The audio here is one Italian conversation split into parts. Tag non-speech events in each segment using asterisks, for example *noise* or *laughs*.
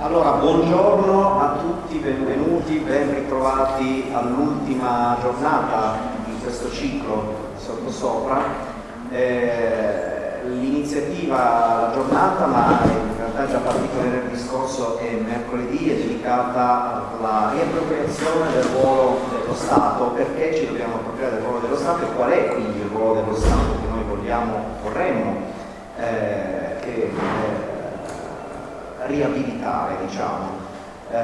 Allora, buongiorno a tutti, benvenuti, ben ritrovati all'ultima giornata di questo ciclo sottosopra. Eh, l'iniziativa, la giornata, ma in realtà già partito venerdì scorso e mercoledì, è dedicata alla riappropriazione del ruolo dello Stato. Perché ci dobbiamo appropriare del ruolo dello Stato e qual è quindi il ruolo dello Stato che noi vogliamo, vorremmo eh, che eh, riabilitare, diciamo. Eh,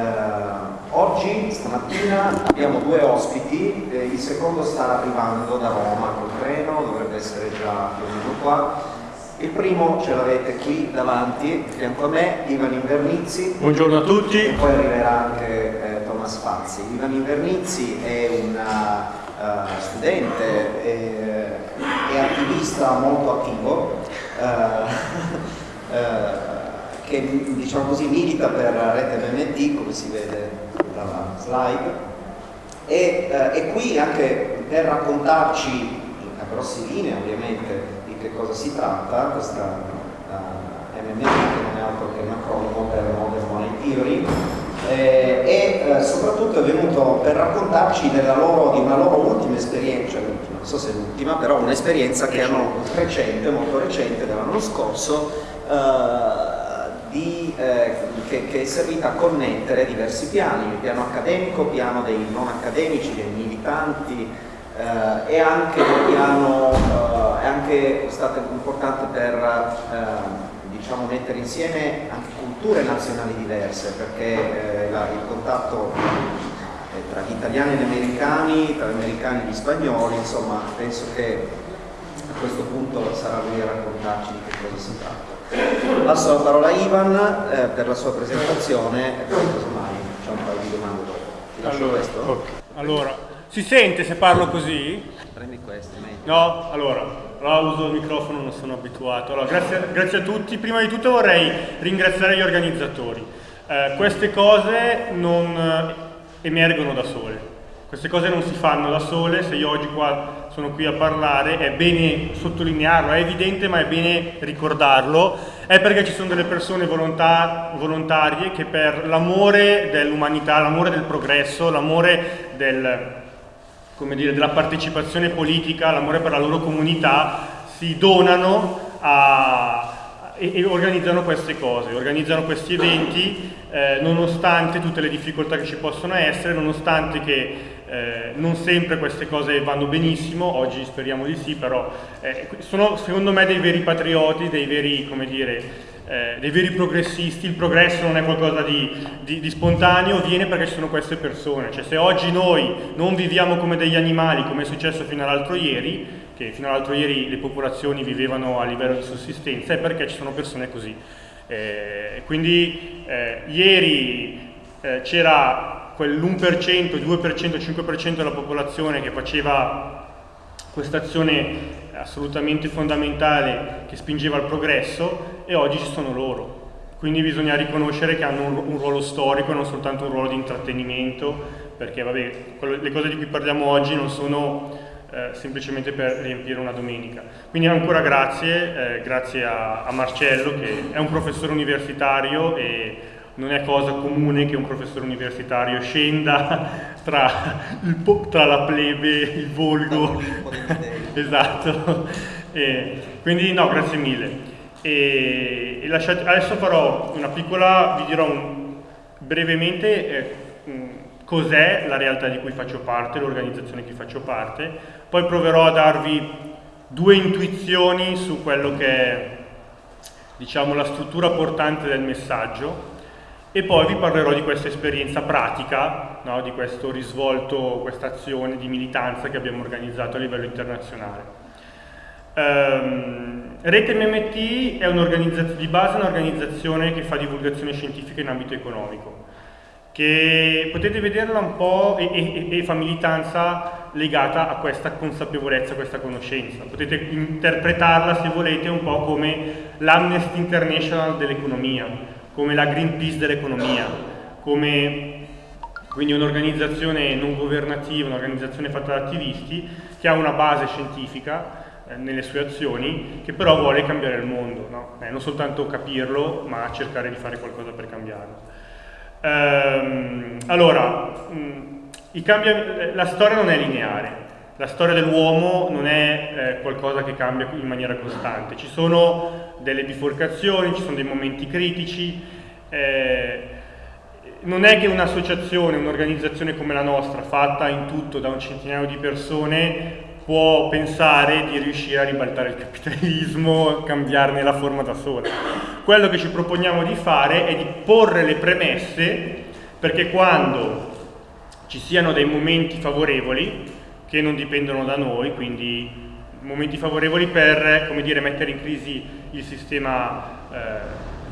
oggi, stamattina, abbiamo due ospiti, eh, il secondo sta arrivando da Roma col treno, dovrebbe essere già venuto qua. Il primo ce l'avete qui davanti, fianco a me, Ivan Invernizzi. Buongiorno a tutti. E poi arriverà anche eh, Thomas Fazzi. Ivan Invernizzi è un uh, studente e, e, attivista molto attivo. Uh, uh, *laughs* che diciamo così, milita per la rete MMT, come si vede dalla slide, e eh, qui anche per raccontarci a grosse linee ovviamente di che cosa si tratta, questa uh, MMT che non è altro che un acronimo per Modern Money Theory, eh, e eh, soprattutto è venuto per raccontarci loro, di una loro ultima esperienza, cioè non so se è l'ultima, però un'esperienza che hanno recente, molto recente, dell'anno scorso, eh, di, eh, che, che, è servita a connettere diversi piani, il piano accademico, il piano dei non accademici, dei militanti eh, e anche piano, eh, è anche stato importante per eh, diciamo, mettere insieme anche culture nazionali diverse perché eh, la, il contatto tra gli italiani e gli americani, tra gli americani e gli spagnoli, insomma penso che a questo punto sarà lui a raccontarci di che cosa si tratta. Passo la parola a Ivan eh, per la sua presentazione e poi casomai c'è un paio di domande dopo. Ti lascio allora, questo? Okay. Allora, si sente se parlo così? Prendi questo, meglio. No? Allora, allora uso il microfono, non sono abituato. Allora, grazie, grazie, a tutti. Prima di tutto vorrei ringraziare gli organizzatori. Eh, queste cose non eh, emergono da sole. Queste cose non si fanno da sole, se io oggi qua sono qui a parlare è bene sottolinearlo, è evidente ma è bene ricordarlo, è perché ci sono delle persone volontà, volontarie che per l'amore dell'umanità, l'amore del progresso, l'amore del, della partecipazione politica, l'amore per la loro comunità si donano a, e, organizzano queste cose, organizzano questi eventi eh, nonostante tutte le difficoltà che ci possono essere, nonostante che eh, non sempre queste cose vanno benissimo, oggi speriamo di sì, però eh, sono secondo me dei veri patrioti, dei veri, dire, eh, dei veri progressisti, il progresso non è qualcosa di, di, di, spontaneo, viene perché ci sono queste persone, cioè se oggi noi non viviamo come degli animali, come è successo fino all'altro ieri, che fino all'altro ieri le popolazioni vivevano a livello di sussistenza, è perché ci sono persone così. Eh, quindi eh, ieri c'era quell'1%, 2%, 5% della popolazione che faceva questa azione assolutamente fondamentale che spingeva al progresso e oggi ci sono loro. Quindi bisogna riconoscere che hanno un, ruolo storico, non soltanto un ruolo di intrattenimento, perché vabbè, le cose di cui parliamo oggi non sono eh, semplicemente per riempire una domenica. Quindi ancora grazie, eh, grazie a, a, Marcello che è un professore universitario e non è cosa comune che un professore universitario scenda *laughs* tra, il, tra la plebe, il volgo. *laughs* esatto. E, quindi no, grazie mille. E, e lasciate, adesso farò una piccola, vi dirò un, brevemente eh, cos'è la realtà di cui faccio parte, l'organizzazione di cui faccio parte, poi proverò a darvi due intuizioni su quello che è diciamo, la struttura portante del messaggio e poi vi parlerò di questa esperienza pratica, no, di questo risvolto, questa azione di militanza che abbiamo organizzato a livello internazionale. Um, Rete MMT è di base un'organizzazione che fa divulgazione scientifica in ambito economico che potete vederla un po' e, e, e, fa militanza legata a questa consapevolezza, a questa conoscenza. Potete interpretarla, se volete, un po' come l'Amnesty International dell'economia, come la Greenpeace dell'economia, come quindi un'organizzazione non governativa, un'organizzazione fatta da attivisti che ha una base scientifica eh, nelle sue azioni, che però vuole cambiare il mondo, no? eh, non soltanto capirlo, ma cercare di fare qualcosa per cambiarlo. Ehm, allora, mh, la storia non è lineare, la storia dell'uomo non è eh, qualcosa che cambia in maniera costante, ci sono delle biforcazioni, ci sono dei momenti critici, eh, non è che un'associazione, un'organizzazione come la nostra, fatta in tutto da un centinaio di persone, può pensare di riuscire a ribaltare il capitalismo, cambiarne la forma da sola. Quello che ci proponiamo di fare è di porre le premesse perché quando ci siano dei momenti favorevoli, che non dipendono da noi, quindi momenti favorevoli per dire, mettere in crisi il sistema eh,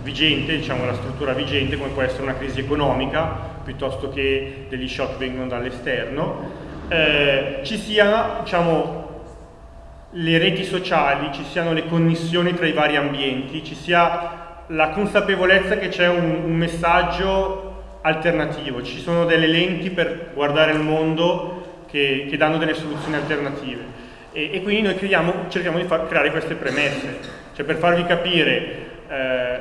vigente, diciamo la struttura vigente, come può essere una crisi economica, piuttosto che degli shock vengono dall'esterno, eh, ci siano diciamo, le reti sociali, ci siano le connessioni tra i vari ambienti, ci sia la consapevolezza che c'è un, un messaggio alternativo, ci sono delle lenti per guardare il mondo che, che danno delle soluzioni alternative. E, e quindi noi creiamo, cerchiamo di far, creare queste premesse, cioè per farvi capire, eh,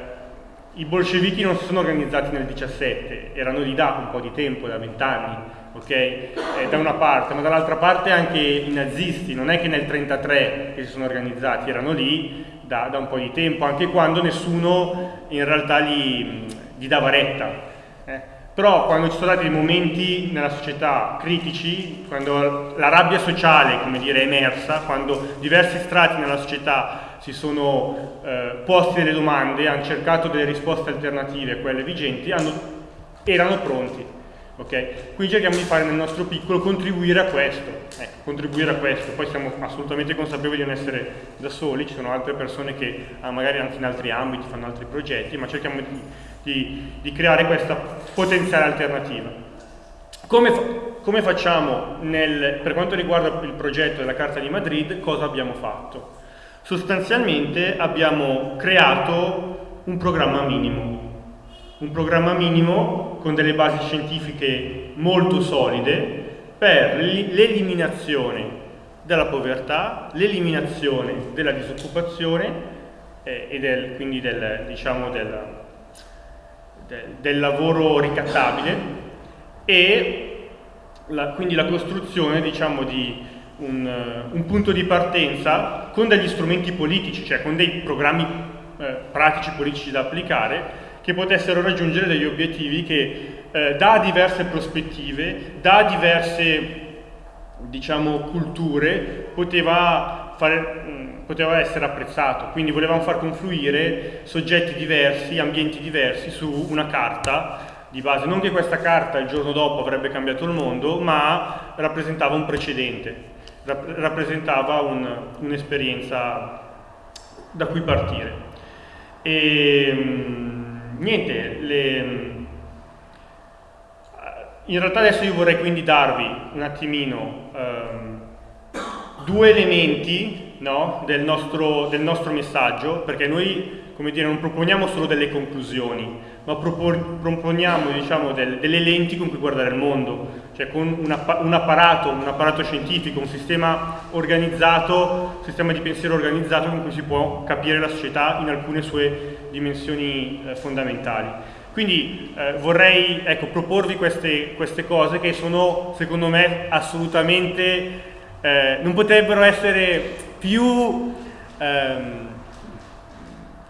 i bolscevichi non si sono organizzati nel 17, erano lì da un po' di tempo, da vent'anni, ok? Eh, da una parte, ma dall'altra parte anche i nazisti, non è che nel 33 che si sono organizzati, erano lì da, da un po' di tempo, anche quando nessuno in realtà gli, gli dava retta. Eh? Però quando ci sono stati dei momenti nella società critici, quando la rabbia sociale, come dire, è emersa, quando diversi strati nella società si sono eh, posti delle domande, hanno cercato delle risposte alternative a quelle vigenti, hanno, erano pronti. Okay? Quindi cerchiamo di fare nel nostro piccolo contribuire a questo, ecco, contribuire a questo, poi siamo assolutamente consapevoli di non essere da soli, ci sono altre persone che ah, magari anche in altri ambiti fanno altri progetti, ma cerchiamo di di, di creare questa potenziale alternativa. Come, fa, come facciamo nel, per quanto riguarda il progetto della Carta di Madrid, cosa abbiamo fatto? Sostanzialmente abbiamo creato un programma minimo, un programma minimo con delle basi scientifiche molto solide per l'eliminazione della povertà, l'eliminazione della disoccupazione eh, e del, quindi del, diciamo del, del lavoro ricattabile e la, quindi la costruzione diciamo, di un, uh, un, punto di partenza con degli strumenti politici, cioè con dei programmi uh, pratici politici da applicare che potessero raggiungere degli obiettivi che uh, da diverse prospettive, da diverse diciamo, culture poteva fare, poteva essere apprezzato, quindi volevamo far confluire soggetti diversi, ambienti diversi su una carta di base, non che questa carta il giorno dopo avrebbe cambiato il mondo, ma rappresentava un precedente, rappresentava un'esperienza da cui partire. E niente, le, in realtà adesso io vorrei quindi darvi un attimino um, due elementi no, del, nostro, del, nostro, messaggio, perché noi dire, non proponiamo solo delle conclusioni, ma proponiamo diciamo, del, delle lenti con cui guardare il mondo, cioè con un, un, apparato, un apparato scientifico, un sistema organizzato, un sistema di pensiero organizzato con cui si può capire la società in alcune sue dimensioni eh, fondamentali. Quindi eh, vorrei ecco, proporvi queste, queste cose che sono secondo me assolutamente eh, non potrebbero essere più ehm,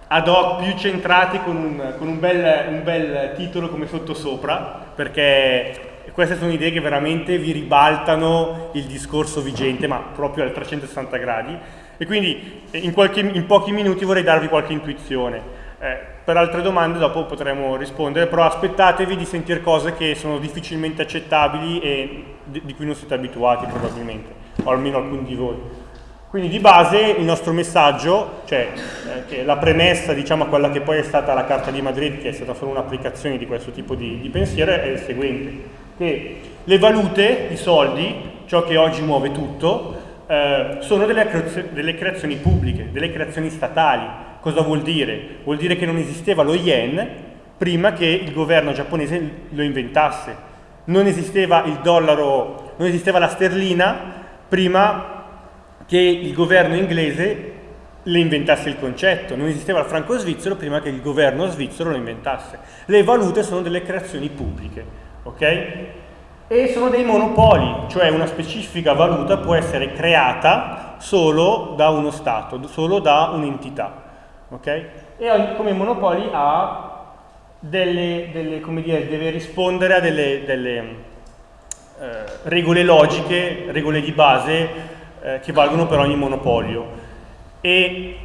ad hoc, più centrati con, un, con un, bel, un, bel, titolo come sottosopra, perché queste sono idee che veramente vi ribaltano il discorso vigente, ma proprio al 360 gradi. E quindi in, qualche, in pochi minuti vorrei darvi qualche intuizione. Eh, per altre domande dopo potremo rispondere, però aspettatevi di sentire cose che sono difficilmente accettabili e di, di cui non siete abituati probabilmente, o almeno alcuni di voi. Quindi di base il nostro messaggio, cioè eh, la premessa diciamo a quella che poi è stata la Carta di Madrid, che è stata solo un'applicazione di questo tipo di, di pensiero, è il seguente, che le valute, i soldi, ciò che oggi muove tutto, eh, sono delle, delle creazioni pubbliche, delle creazioni statali, Cosa vuol dire? Vuol dire che non esisteva lo yen prima che il governo giapponese lo inventasse. Non esisteva il dollaro, non esisteva la sterlina prima che il governo inglese le inventasse il concetto, non esisteva il franco svizzero prima che il governo svizzero lo inventasse. Le valute sono delle creazioni pubbliche, ok? E sono dei monopoli, cioè una specifica valuta può essere creata solo da uno Stato, solo da un'entità, ok? E come monopoli delle, delle come dire, deve rispondere a delle, delle eh, regole logiche, regole di base eh, che valgono per ogni monopolio. E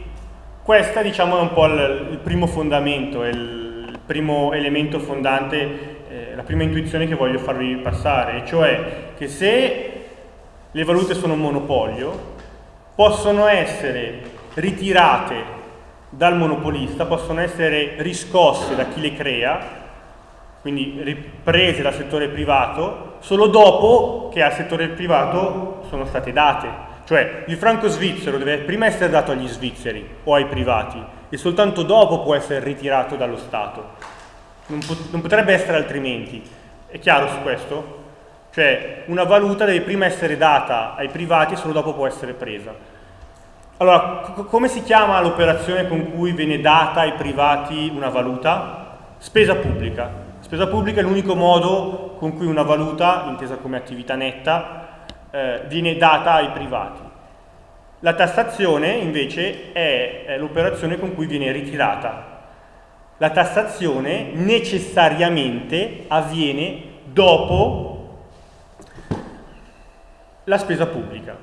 questo diciamo, è un po' il, il primo fondamento, il primo elemento fondante, eh, la prima intuizione che voglio farvi passare, cioè che se le valute sono un monopolio, possono essere ritirate dal monopolista, possono essere riscosse da chi le crea, quindi riprese dal settore privato, solo dopo che al settore privato sono state date. Cioè il franco svizzero deve prima essere dato agli svizzeri o ai privati e soltanto dopo può essere ritirato dallo Stato. Non, pot non potrebbe essere altrimenti. È chiaro su questo? Cioè una valuta deve prima essere data ai privati e solo dopo può essere presa. Allora, come si chiama l'operazione con cui viene data ai privati una valuta? Spesa pubblica. Spesa pubblica è l'unico modo con cui una valuta, intesa come attività netta, eh, viene data ai privati. La tassazione invece è, è l'operazione con cui viene ritirata. La tassazione necessariamente avviene dopo la spesa pubblica.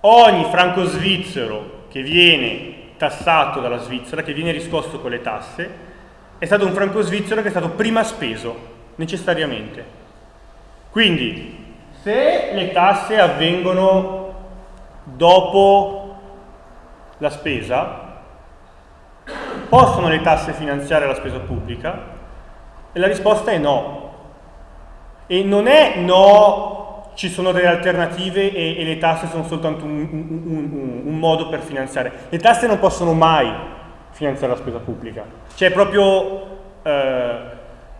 Ogni franco svizzero che viene tassato dalla Svizzera, che viene riscosso con le tasse, è stato un franco svizzero che è stato prima speso, necessariamente. Quindi se le tasse avvengono dopo la spesa, possono le tasse finanziare la spesa pubblica? E la risposta è no. E non è no, ci sono delle alternative e, e le tasse sono soltanto un, un, un, un, modo per finanziare. Le tasse non possono mai finanziare la spesa pubblica. C'è proprio eh,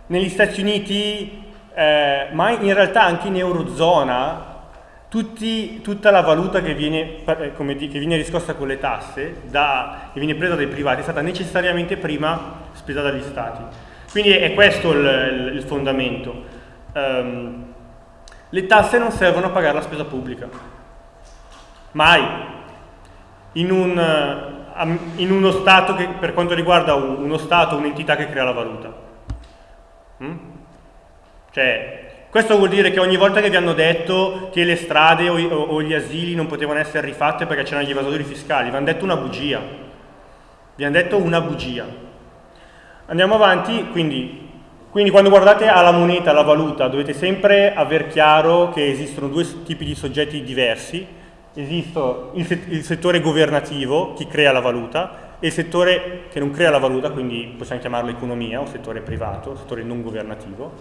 negli Stati Uniti eh, ma in realtà anche in Eurozona tutti, tutta la valuta che viene, eh, che viene, riscossa con le tasse, da, che viene presa dai privati, è stata necessariamente prima spesa dagli stati. Quindi è questo il, il fondamento. Um, le tasse non servono a pagare la spesa pubblica. Mai. In, un, in uno Stato che, per quanto riguarda uno Stato, un'entità che crea la valuta. Mm? Cioè, questo vuol dire che ogni volta che vi hanno detto che le strade o, o, o gli asili non potevano essere rifatte perché c'erano gli evasori fiscali, vi hanno detto una bugia. Vi hanno detto una bugia. Andiamo avanti, quindi, quindi quando guardate alla moneta, alla valuta, dovete sempre aver chiaro che esistono due tipi di soggetti diversi. Esiste il, il settore governativo, chi crea la valuta, e il settore che non crea la valuta, quindi possiamo chiamarlo economia o settore privato, settore non governativo.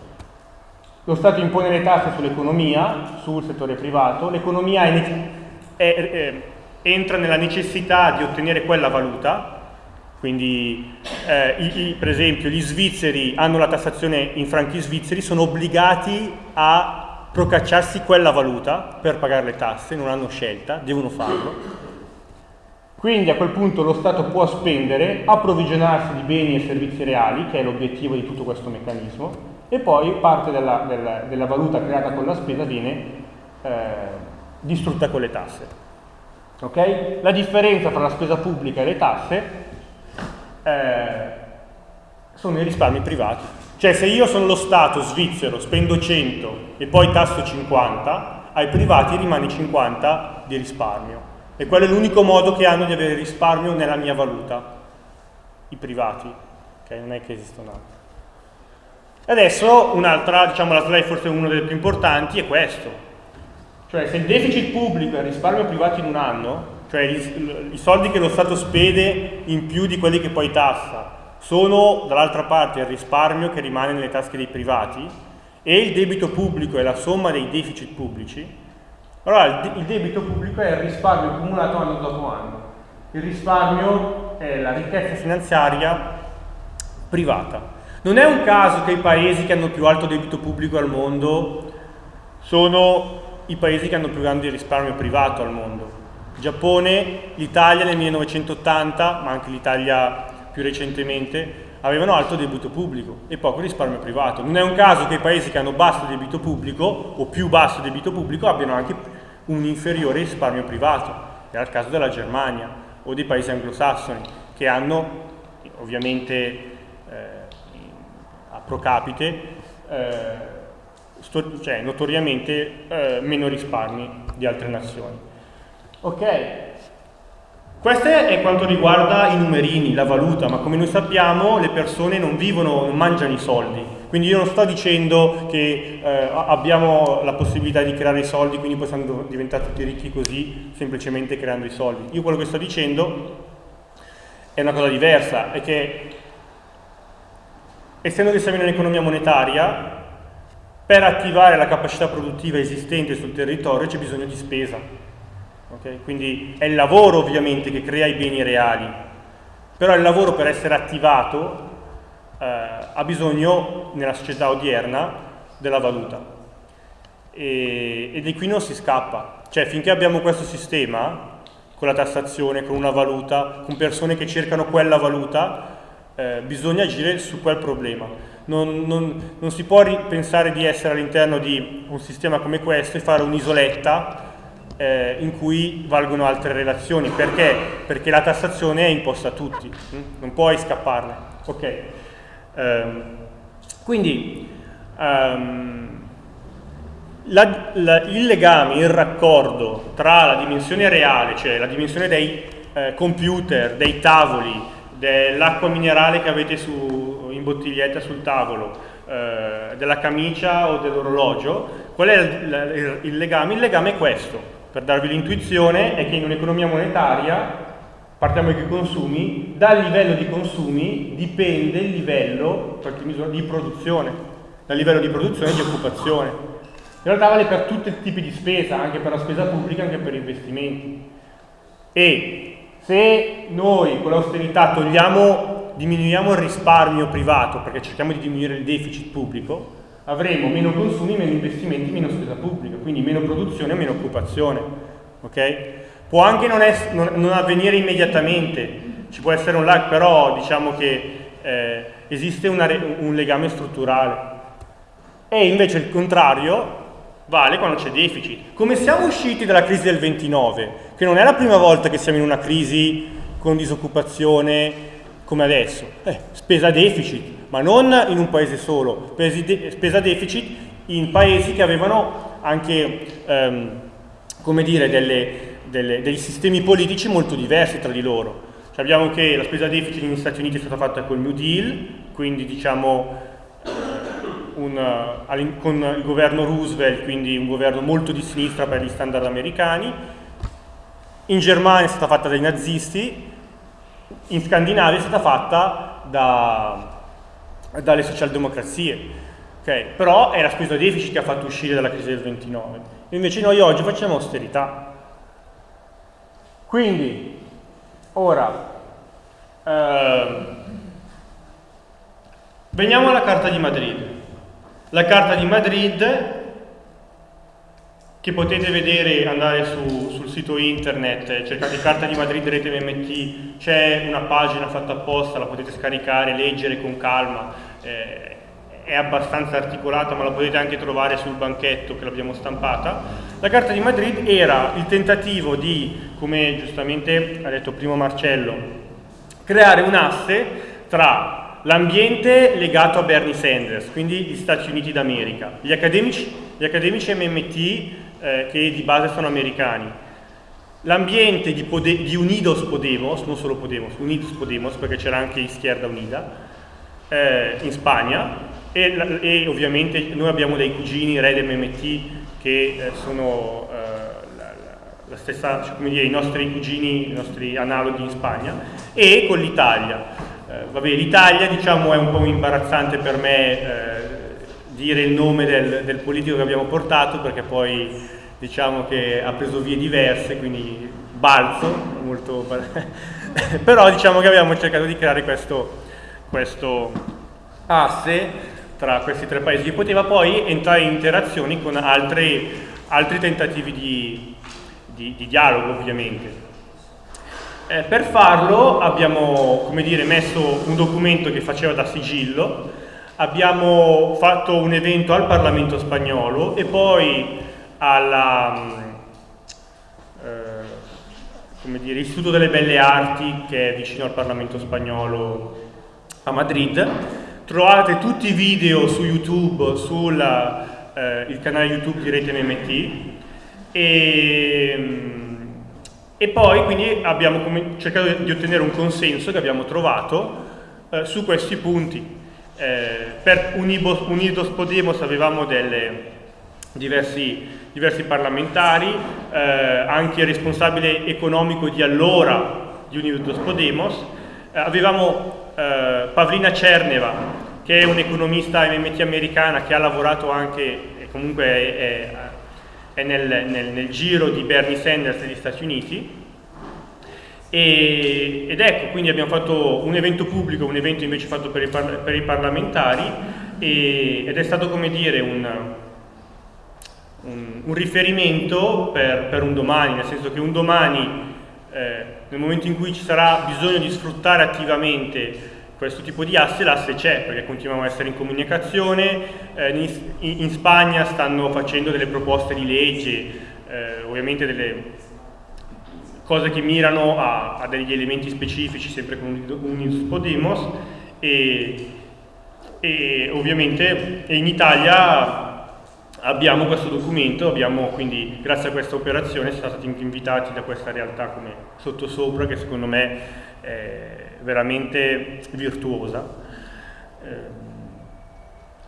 Lo Stato impone le tasse sull'economia, sul settore privato, l'economia entra nella necessità di ottenere quella valuta, quindi eh, i, i, per esempio gli svizzeri hanno la tassazione in franchi svizzeri, sono obbligati a procacciarsi quella valuta per pagare le tasse, non hanno scelta, devono farlo. Quindi a quel punto lo Stato può spendere, approvvigionarsi di beni e servizi reali, che è l'obiettivo di tutto questo meccanismo, e poi parte della, della, della valuta creata con la spesa viene eh, distrutta con le tasse. Okay? La differenza tra la spesa pubblica e le tasse eh, sono i risparmi privati. Cioè se io sono lo Stato svizzero, spendo 100 e poi tasso 50, ai privati rimane 50 di risparmio. E quello è l'unico modo che hanno di avere risparmio nella mia valuta, i privati, okay? non è che esistono altri. Adesso un'altra, diciamo la slide forse una delle più importanti, è questo. Cioè se il deficit pubblico e il risparmio privato in un anno, cioè i soldi che lo Stato spede in più di quelli che poi tassa, sono dall'altra parte il risparmio che rimane nelle tasche dei privati e il debito pubblico è la somma dei deficit pubblici, allora il, il debito pubblico è il risparmio accumulato anno dopo anno. Il risparmio è la ricchezza finanziaria privata. Non è un caso che i paesi che hanno più alto debito pubblico al mondo sono i paesi che hanno più grande risparmio privato al mondo. Giappone, l'Italia nel 1980, ma anche l'Italia più recentemente, avevano alto debito pubblico e poco risparmio privato. Non è un caso che i paesi che hanno basso debito pubblico o più basso debito pubblico abbiano anche un inferiore risparmio privato. Era il caso della Germania o dei paesi anglosassoni che hanno ovviamente eh, a pro capite eh, cioè notoriamente eh, meno risparmi di altre nazioni. Ok, questo è quanto riguarda i numerini, la valuta, ma come noi sappiamo le persone non vivono, non mangiano i soldi, quindi io non sto dicendo che eh, abbiamo la possibilità di creare i soldi, quindi possiamo diventare tutti ricchi così, semplicemente creando i soldi. Io quello che sto dicendo è una cosa diversa, è che essendo che siamo in un'economia monetaria, per attivare la capacità produttiva esistente sul territorio c'è bisogno di spesa. Okay? Quindi è il lavoro ovviamente che crea i beni reali, però il lavoro per essere attivato eh, ha bisogno nella società odierna della valuta e, e di qui non si scappa. Cioè finché abbiamo questo sistema, con la tassazione, con una valuta, con persone che cercano quella valuta, eh, bisogna agire su quel problema non, non, non si può pensare di essere all'interno di un sistema come questo e fare un'isoletta eh, in cui valgono altre relazioni. Perché? Perché la tassazione è imposta a tutti, hm? non puoi scapparne. Okay. Um, quindi um, la, la, il legame, il raccordo tra la dimensione reale, cioè la dimensione dei eh, computer, dei tavoli, dell'acqua minerale che avete su, in bottiglietta sul tavolo, eh, della camicia o dell'orologio, qual è il, il, legame? Il legame è questo, per darvi l'intuizione, è che in un'economia monetaria, partiamo dai consumi, dal livello di consumi dipende il livello di produzione, dal livello di produzione e di occupazione. In realtà vale per tutti i tipi di spesa, anche per la spesa pubblica, anche per investimenti. E se noi con l'austerità togliamo, diminuiamo il risparmio privato perché cerchiamo di diminuire il deficit pubblico, avremo meno consumi, meno investimenti, meno spesa pubblica, quindi meno produzione, meno occupazione. Okay? Può anche non, non, non, avvenire immediatamente, ci può essere un lag, però diciamo che eh, esiste un legame strutturale. E invece il contrario vale quando c'è deficit. Come siamo usciti dalla crisi del 29, che non è la prima volta che siamo in una crisi con disoccupazione come adesso, eh, spesa deficit, ma non in un paese solo, spesa deficit in paesi che avevano anche, ehm, come dire, delle, delle, dei sistemi politici molto diversi tra di loro. Sappiamo che la spesa deficit negli Stati Uniti è stata fatta col New Deal, quindi diciamo un, uh, con il governo Roosevelt, quindi un governo molto di sinistra per gli standard americani, in Germania è stata fatta dai nazisti, in Scandinavia è stata fatta da, dalle socialdemocrazie. Okay, però è la spesa deficit che ha fatto uscire dalla crisi del 29. Invece noi oggi facciamo austerità. Quindi, ora, eh, veniamo alla Carta di Madrid. La carta di Madrid, che potete vedere, andare su, sul sito internet, cercate carta di Madrid rete MMT, c'è una pagina fatta apposta, la potete scaricare, leggere con calma, eh, è abbastanza articolata ma la potete anche trovare sul banchetto che l'abbiamo stampata. La carta di Madrid era il tentativo di, come giustamente ha detto prima Marcello, creare un asse tra L'ambiente legato a Bernie Sanders, quindi gli Stati Uniti d'America, gli accademici, gli accademici MMT eh, che di base sono americani, l'ambiente di, di, Unidos Podemos, non solo Podemos, Unidos Podemos perché c'era anche Izquierda Unida eh, in Spagna e, e, ovviamente noi abbiamo dei cugini Red MMT che eh, sono eh, la, la, stessa, cioè, come dire, i nostri cugini, i nostri analoghi in Spagna e con l'Italia. Eh, vabbè, l'Italia diciamo, è un po' imbarazzante per me eh, dire il nome del, del, politico che abbiamo portato perché poi diciamo che ha preso vie diverse, quindi balzo, molto... *laughs* però diciamo che abbiamo cercato di creare questo, questo asse tra questi tre paesi che poteva poi entrare in interazioni con altri, altri tentativi di, di, di dialogo ovviamente. Eh, per farlo abbiamo dire, messo un documento che faceva da sigillo, abbiamo fatto un evento al Parlamento spagnolo e poi all'Istituto eh, delle Belle Arti che è vicino al Parlamento spagnolo a Madrid. Trovate tutti i video su YouTube, sul eh, canale YouTube di Rete MMT e e poi quindi abbiamo cercato di ottenere un consenso che abbiamo trovato eh, su questi punti. Eh, per Unidos Podemos avevamo delle, diversi, diversi, parlamentari, eh, anche il responsabile economico di allora di Unidos Podemos, eh, avevamo eh, Pavlina Cerneva, che è un'economista MMT americana che ha lavorato anche, comunque è, è è nel, nel, nel giro di Bernie Sanders negli Stati Uniti e, ed ecco, quindi abbiamo fatto un evento pubblico, un evento invece fatto per i, par per i parlamentari e, ed è stato come dire un, un, un riferimento per, per, un domani, nel senso che un domani, eh, nel momento in cui ci sarà bisogno di sfruttare attivamente questo tipo di asse, l'asse c'è perché continuiamo a essere in comunicazione, eh, in, in, Spagna stanno facendo delle proposte di legge, eh, ovviamente delle cose che mirano a, a, degli elementi specifici sempre con Unidos Podemos e, e ovviamente in Italia abbiamo questo documento, abbiamo quindi grazie a questa operazione siamo stati invitati da questa realtà come sottosopra che secondo me è veramente virtuosa. Eh,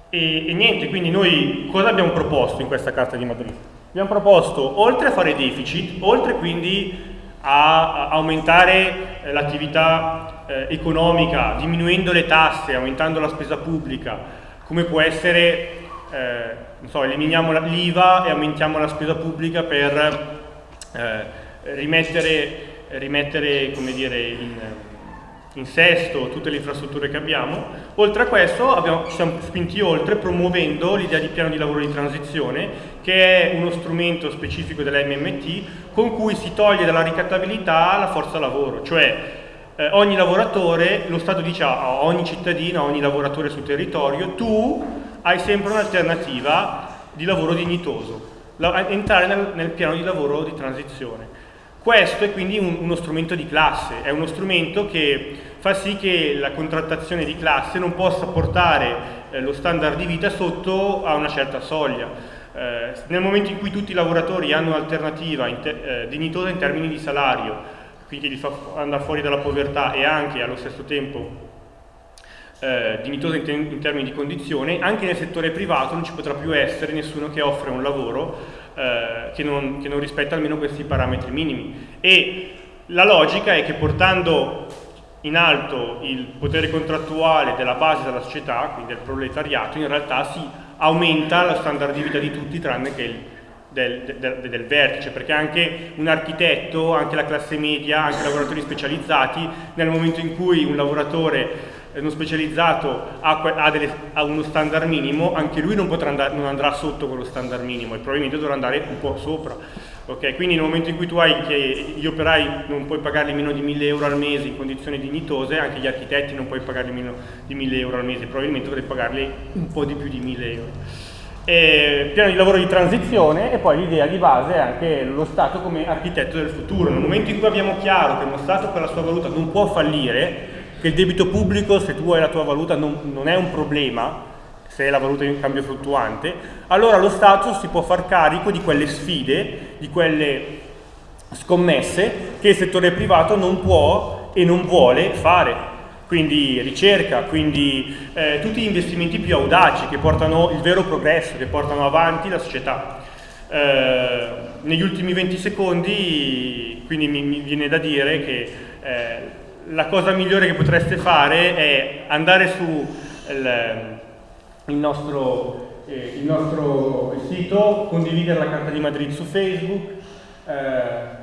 e, e, niente, quindi noi cosa abbiamo proposto in questa Carta di Madrid? Abbiamo proposto, oltre a fare deficit, oltre quindi a, aumentare eh, l'attività eh, economica, diminuendo le tasse, aumentando la spesa pubblica, come può essere, eh, so, eliminiamo l'IVA e aumentiamo la spesa pubblica per eh, rimettere rimettere dire, in, in sesto tutte le infrastrutture che abbiamo. Oltre a questo abbiamo, ci siamo spinti oltre promuovendo l'idea di piano di lavoro di transizione che è uno strumento specifico della MMT con cui si toglie dalla ricattabilità la forza lavoro, cioè eh, ogni lavoratore, lo Stato dice a ogni cittadino, a ogni lavoratore sul territorio, tu hai sempre un'alternativa di lavoro dignitoso, la, entrare nel, nel piano di lavoro di transizione. Questo è quindi un, uno strumento di classe, è uno strumento che fa sì che la contrattazione di classe non possa portare eh, lo standard di vita sotto a una certa soglia. Eh, nel momento in cui tutti i lavoratori hanno un'alternativa eh, dignitosa in termini di salario, quindi li fa andare fuori dalla povertà e anche allo stesso tempo eh, dignitosa in, te in, termini di condizione, anche nel settore privato non ci potrà più essere nessuno che offre un lavoro eh, che, non, che non rispetta almeno questi parametri minimi. E la logica è che portando in alto il potere contrattuale della base della società, quindi del proletariato, in realtà si aumenta lo standard di vita di tutti tranne che il, del, del, del, vertice, perché anche un architetto, anche la classe media, anche i lavoratori specializzati, nel momento in cui un lavoratore non specializzato ha, ha, delle, ha, uno standard minimo, anche lui non, potrà andare, non andrà sotto quello standard minimo e probabilmente dovrà andare un po' sopra. Okay? Quindi nel momento in cui tu hai che gli operai non puoi pagarli meno di 1000 euro al mese in condizioni dignitose, anche gli architetti non puoi pagarli meno di 1000 euro al mese, probabilmente dovrai pagarli un po' di più di 1000 euro. E piano di lavoro di transizione e poi l'idea di base è anche lo Stato come architetto del futuro. Nel momento in cui abbiamo chiaro che uno Stato per la sua valuta non può fallire, che il debito pubblico, se tu hai la tua valuta, non, non è un problema, se è la valuta in cambio fluttuante, allora lo Stato si può far carico di quelle sfide, di quelle scommesse che il settore privato non può e non vuole fare. Quindi ricerca, quindi eh, tutti gli investimenti più audaci che portano il vero progresso, che portano avanti la società. Eh, negli ultimi 20 secondi, quindi mi, mi viene da dire che eh, la cosa migliore che potreste fare è andare su il, il, nostro, eh, il nostro, sito, condividere la carta di Madrid su Facebook. Eh,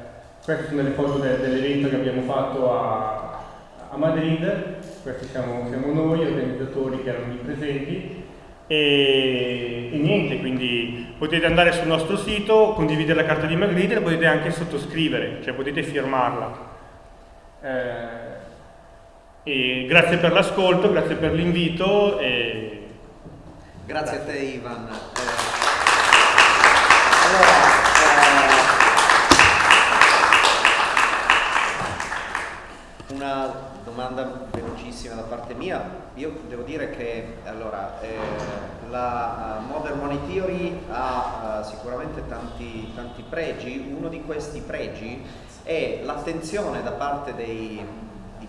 queste sono le foto de, dell'evento che abbiamo fatto a, a Madrid, questi siamo, siamo, noi, organizzatori che erano lì presenti. E, e, niente, quindi potete andare sul nostro sito, condividere la carta di Magritte e potete anche sottoscrivere, cioè potete firmarla. Eh, e grazie per l'ascolto, grazie per l'invito. E... Grazie, grazie a te Ivan. Eh, allora, eh, una domanda velocissima da parte mia. Io devo dire che allora, eh, la uh, Modern Money Theory ha uh, sicuramente tanti, tanti pregi. Uno di questi pregi è l'attenzione da parte dei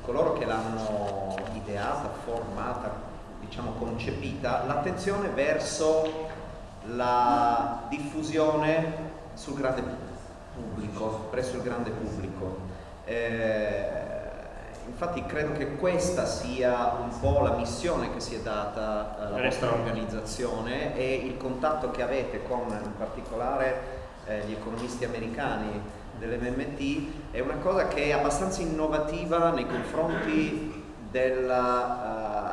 coloro che l'hanno ideata, formata, diciamo concepita, l'attenzione verso la diffusione sul grande pubblico, presso il grande pubblico. Eh, infatti credo che questa sia un po' la missione che si è data alla vostra organizzazione e il contatto che avete con in particolare eh, gli economisti americani dell'MMT è una cosa che è abbastanza innovativa nei confronti della,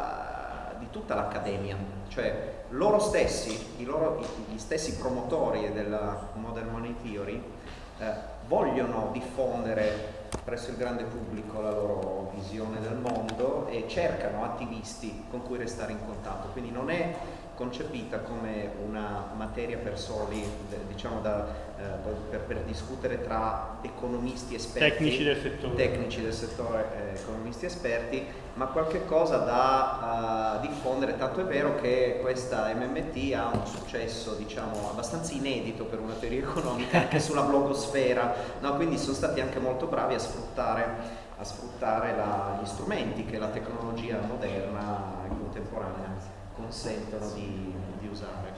uh, di tutta l'accademia, cioè loro stessi, loro, gli stessi promotori della Modern Money Theory uh, vogliono diffondere presso il grande pubblico la loro visione del mondo e cercano attivisti con cui restare in contatto, quindi non è concepita come una materia per soli, diciamo da, eh, per, per, discutere tra economisti esperti, tecnici del settore, tecnici del settore eh, economisti esperti, ma qualche cosa da uh, diffondere, tanto è vero che questa MMT ha un successo diciamo, abbastanza inedito per una teoria economica anche sulla blogosfera, no? quindi sono stati anche molto bravi a sfruttare, a sfruttare la, gli strumenti che la tecnologia moderna e contemporanea consentono di, di usare.